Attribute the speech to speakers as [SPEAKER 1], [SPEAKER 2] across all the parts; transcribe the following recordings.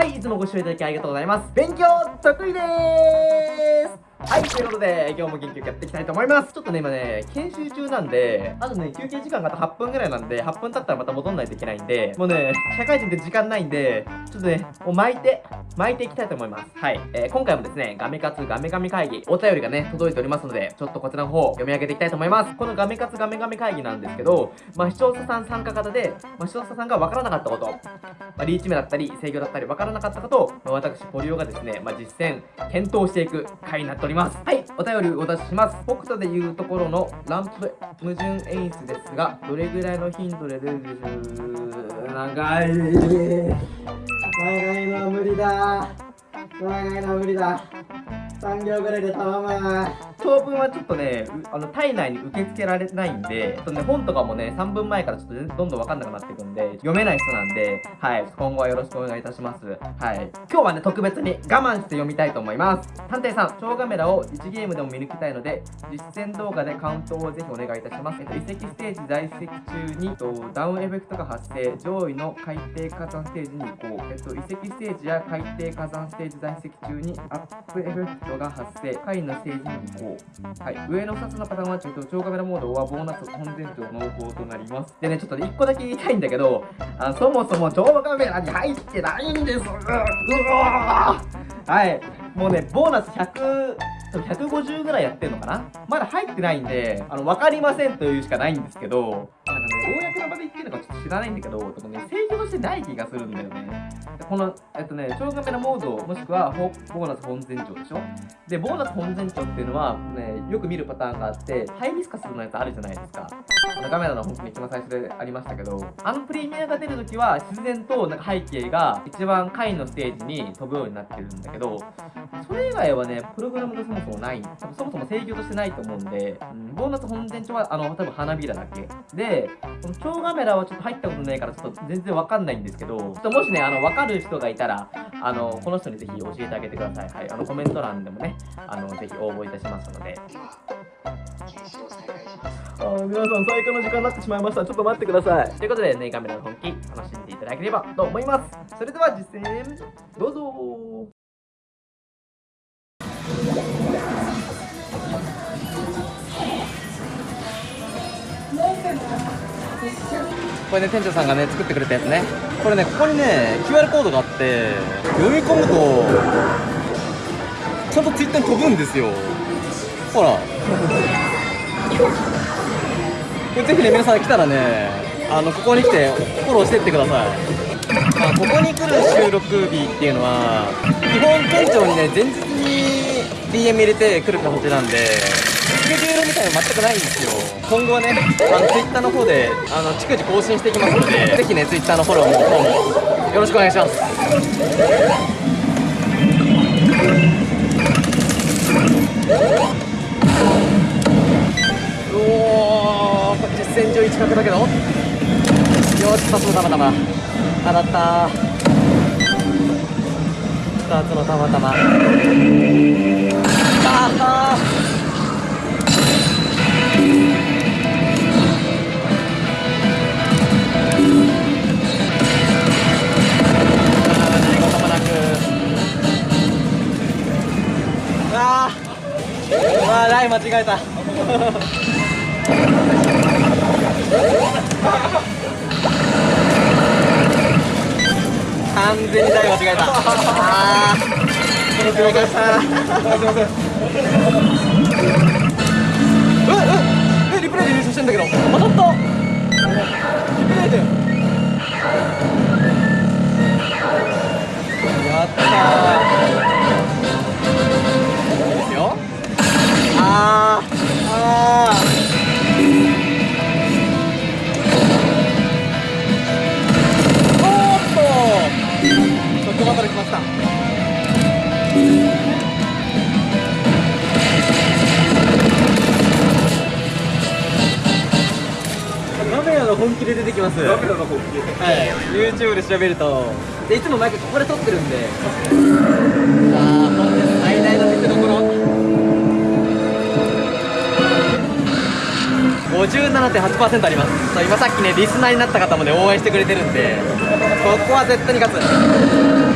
[SPEAKER 1] はいいつもご視聴いただきありがとうございます。勉強得意でーす。はい、ということで、今日も元気よくやっていきたいと思います。ちょっとね、今ね、研修中なんで、あとね、休憩時間があと8分ぐらいなんで、8分経ったらまた戻んないといけないんで、もうね、社会人って時間ないんで、ちょっとね、もう巻いて、巻いていきたいと思います。はい。えー、今回もですね、ガメ活ガメガメ会議、お便りがね、届いておりますので、ちょっとこちらの方、読み上げていきたいと思います。このガメ活ガメガメ会議なんですけど、まあ、視聴者さん参加型で、まあ、視聴者さんがわからなかったこと、まあ、リーチ目だったり、制御だったり、わからなかったことを、まあ、私、ポリオがですね、まあ、実践、検討していく回になっております。はい、お便りお出しします。北斗でいうところのランプ矛盾演出ですが、どれぐらいの頻度で出る長い。長いのは無理だ。長いのは無理だ。3秒ぐらいで頼む。長文はちょっとね、あの体内に受け付けられないんで、ちょっとね、本とかもね、3分前からちょっとどんどんわかんなくなっていくんで、読めない人なんで、はい、今後はよろしくお願いいたします。はい。今日はね、特別に我慢して読みたいと思います。探偵さん、超カメラを1ゲームでも見抜きたいので、実践動画でカウントをぜひお願いいたします。えっと、遺跡ステージ在籍中に、えっとダウンエフェクトが発生、上位の海底火山ステージに行こう。えっと、遺跡ステージや海底火山ステージ在籍中にアップエフェクトが発生、下位のステージに行こう。はい。上の2つのパターンはちょっと超カメラモードはボーナス本前長濃厚となります。でね、ちょっと1個だけ言いたいんだけど、あそもそも超カメラに入ってないんですうわはい。もうね、ボーナス100、150ぐらいやってんのかな？まだ入ってないんで、あの、わかりませんというしかないんですけど、公の場で言ってるのかちょっと知らないんだけど、でもね、制御としてない気がするんだよね。この、えっとね、超カメラモード、もしくはボーナス本前長でしょ？で、ボーナス本前長っていうのは、ね、よく見るパターンがあって、ハイビスカスのやつあるじゃないですか。あのカメラの本当に一番最初でありましたけど、あのプレミアが出るときは、自然となんか背景が一番下位のステージに飛ぶようになってるんだけど、それ以外はね、プログラムがそもそもない、そもそも制御としてないと思うんで、うん、ボーナス本前長は、あの、多分花びらだけ。で、この超カメラはちょっと入ったことないから、ちょっと全然わかんないんですけど、ちょっともしね、あの、わかる人がいたら、あの、この人にぜひ教えてあげてください。はい、あの、コメント欄でもね、あの、ぜひ応募いたしますので。あ皆さん最高の時間になってしまいましたちょっと待ってくださいということでねカメラの本気楽しんでいただければと思いますそれでは実践どうぞこれね店長さんがね作ってくれたやつね。これねここにね QR コードがあって読み込むとちゃんと Twitter に飛ぶんですよ。ほら。これぜひね皆さん来たらねあのここに来てフォローしてってください。まあ、ここに来る収録日っていうのは基本店長にね前日に DM 入れて来る形なんでスケジュールみたいなの全くないんですよ。今後はねあの Twitter の方であの逐次更新していきますのでぜひね Twitter のフォローももよろしくお願いします。おお実践上1角だけど。よし2つのたまたま当たった。2つのたまたま間違えた。完全に台間違えた。ああこの黒かしたすいません。ええリプレイで優勝してん。だけど当たったリプレイでやった本気で出てきます。本気はい。YouTube で調べると。でいつも毎回ここで撮ってるんで。さあ本日最大の見せ所。57.8%あります。今さっきねリスナーになった方もね応援してくれてるんで。ここは絶対に勝つ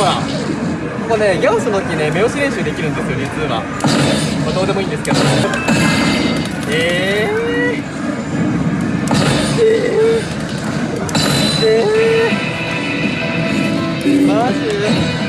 [SPEAKER 1] ほらこねギャオスの木ね目押し練習できるんですよ実は、まあ、どうでもいいんですけどえー、えー、えー、マジ？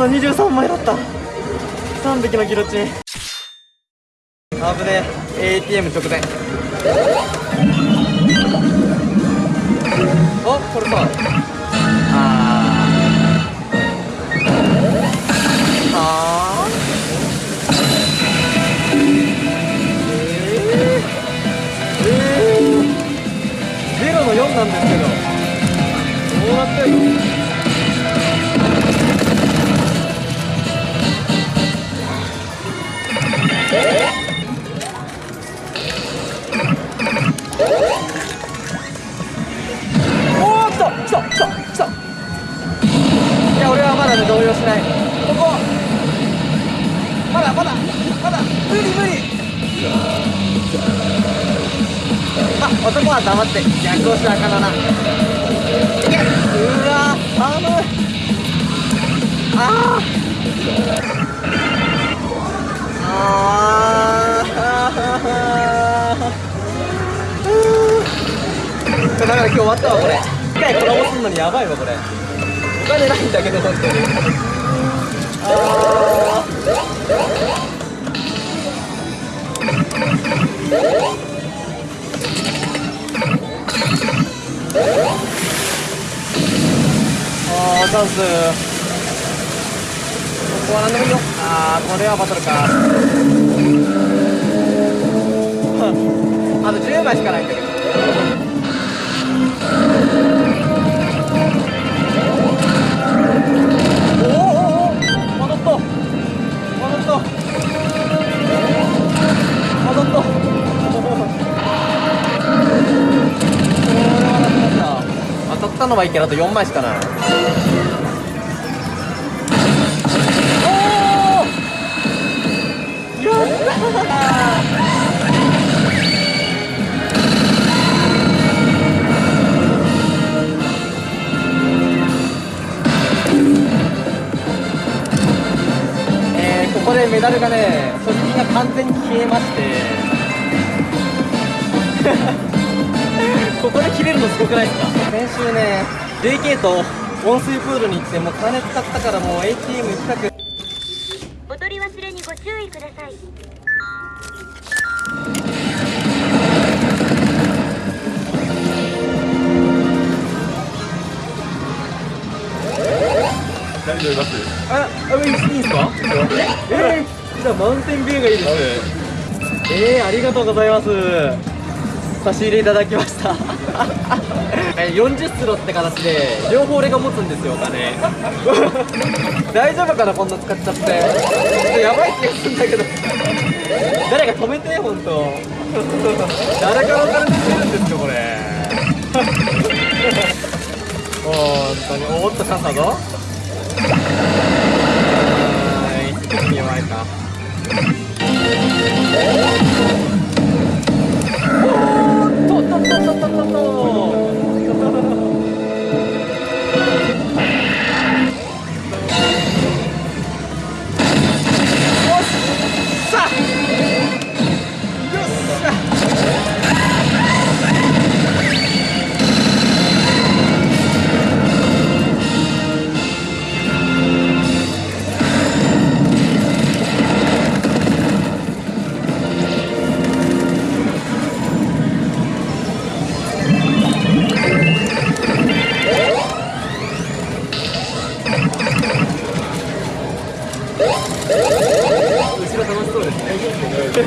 [SPEAKER 1] あと23枚だった。3匹のギロチン。危ねえ。ATM 直前。あこれさ男は黙って逆押しあかんな。いうわ頼むあああだから今日終わったわこれ。一回コラボすんのにやばいわこれ。お金ないんだけど本当に。ああったんすここは何でもいいよ。ああこれはバトルか。あと10枚しかないんだけど。おおおお戻った戻った戻った当たったのはいいけどあと4枚しかないここでメダルがね、所持金が完全に消えまして。ここで切れるのすごくないですか？先週ね JK と温水プールに行ってもう金使ったからもう ATM 行きたく
[SPEAKER 2] お取り忘れにご注意ください
[SPEAKER 3] 何飲みます
[SPEAKER 1] あ、あ、いいんですか？えー、じゃあマウンテンビューがいいですえー、ありがとうございます。差し入れいただきました。40スロって形で両方俺が持つんですよお金。大丈夫かなこんな使っちゃって。ちょっとやばい気がするんだけど。誰か止めて本当。誰からお金出てるんですかこれ。本当に。おっとチャンスだぞ。はい弱いか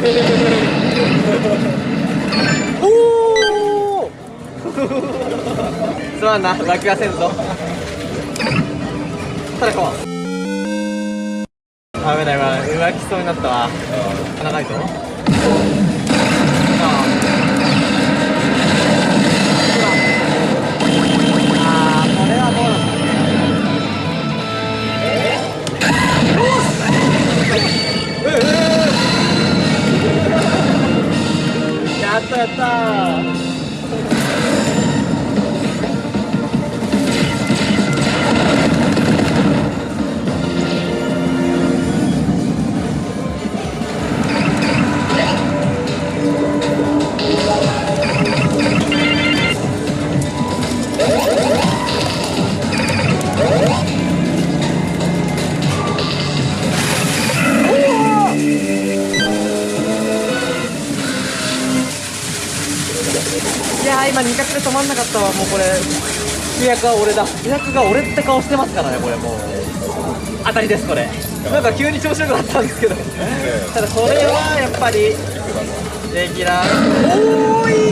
[SPEAKER 1] おおすまんな。落下せんぞ。ただこう。危ない危ない。浮気そうになったわ。長いぞんなかったわもうこれ。主役は俺だ。主役が俺って顔してますからねこれもう。当たりですこれ。なんか急に調子よくなったんですけど。ただこれはやっぱりレギュラー。おーい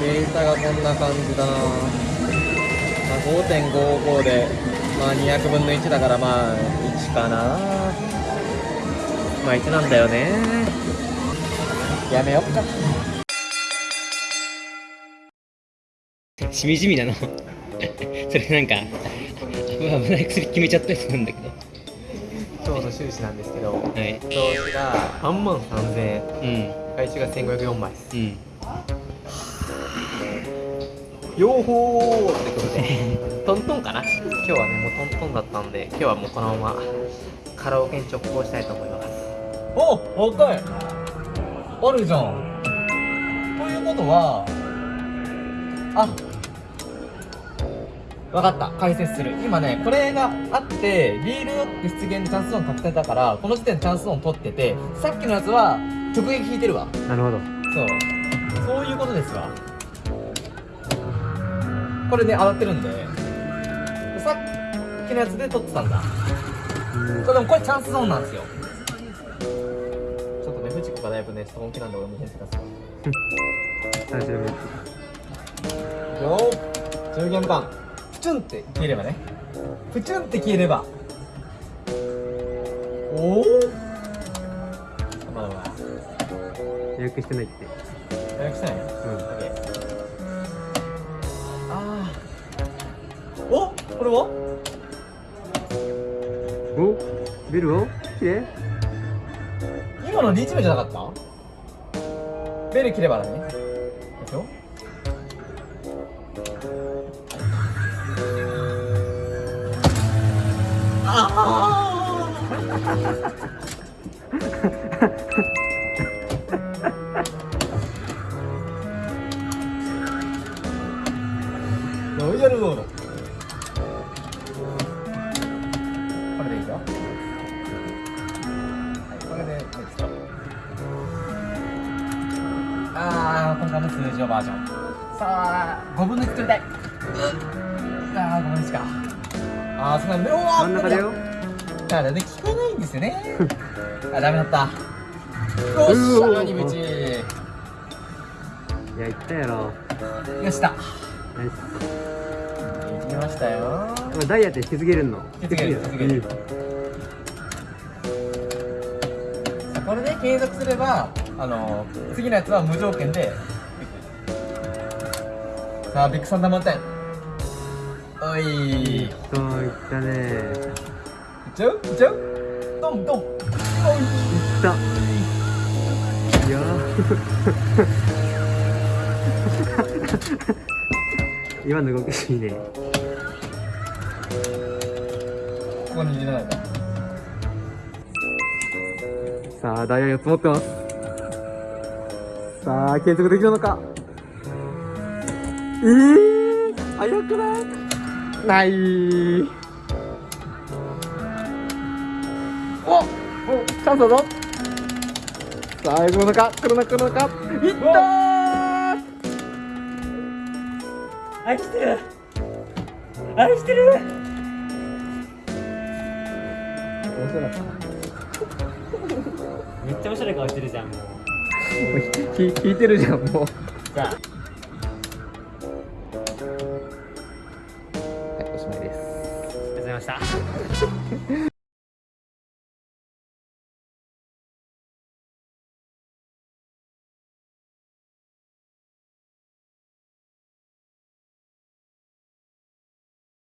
[SPEAKER 1] データがこんな感じだな、まあ、5.55でまあ200分の1だからまあ1かな。まあ1なんだよね。やめよっか。
[SPEAKER 3] しみじみなの。それなんか危ない薬決めちゃったりするんだけど。
[SPEAKER 1] 今日の収支なんですけど
[SPEAKER 3] はい。
[SPEAKER 1] 投資が3万3000円。
[SPEAKER 3] うん。
[SPEAKER 1] 回収が1504枚です。
[SPEAKER 3] うん
[SPEAKER 1] よーほーってことで。トントンかな？今日はねもうトントンだったんで今日はもうこのままカラオケに直行したいと思います。お若い。あるじゃん。ということはあわかった。解説する。今ねこれがあってリールノック出現でチャンスオン確定だからこの時点でチャンスオン取っててさっきのやつは直撃引いてるわ。
[SPEAKER 3] なるほど。
[SPEAKER 1] そう。そういうことですわこれね当たってるんで。さっきのやつで取ってたんだ。これでもこれチャンスゾーンなんですよ。ちょっとね藤子がだいぶねちょっと本気なんで俺も本気出すわ
[SPEAKER 3] 大丈夫。
[SPEAKER 1] よー。10元版プチュンって消えればね。プチュンって消えれば。おおまあまあ。
[SPEAKER 3] 予約してないって。
[SPEAKER 1] 予約してない？
[SPEAKER 3] うん
[SPEAKER 1] ーおこれは
[SPEAKER 3] おビルをきれい
[SPEAKER 1] 今のリーチ目じゃなかったベル切ればだねでしょよはい、これでネクスト。あー、今回も通常バージョン。さあ、5分の1作りたい。あー、5分の1か。あー、そうなんだ。おー、
[SPEAKER 3] 真ん中だよ
[SPEAKER 1] だからね、聞かないんですよね。あ、ダメだった。よっしゃ、何ぶち。
[SPEAKER 3] いや言ったやろ
[SPEAKER 1] よした。
[SPEAKER 3] ナイス
[SPEAKER 1] 行きましたよ。
[SPEAKER 3] ダイヤって引き継げるの？
[SPEAKER 1] 引き継げる引き継げる継続すれば、あの次のやつは無条件でさあビッグサンダー満点おい。いっ
[SPEAKER 3] そういったね。いっ
[SPEAKER 1] ちゃう？いっちゃう？ドンドン。おい。
[SPEAKER 3] た。いや。ー 今の動きいいね。
[SPEAKER 1] ここに入れないか
[SPEAKER 3] さあダイヤ4つ持ってます。さあ継続できるのか。えー、早くない？ない。
[SPEAKER 1] おおチャンスだぞ。さあ来るのか？来るのか？来るのか？いったー！
[SPEAKER 3] 愛してる。愛してる。
[SPEAKER 1] 面白かった
[SPEAKER 3] めっちゃ面白い顔してるじゃんもう。
[SPEAKER 1] もうひひ引いてるじゃんもう。
[SPEAKER 3] じゃあ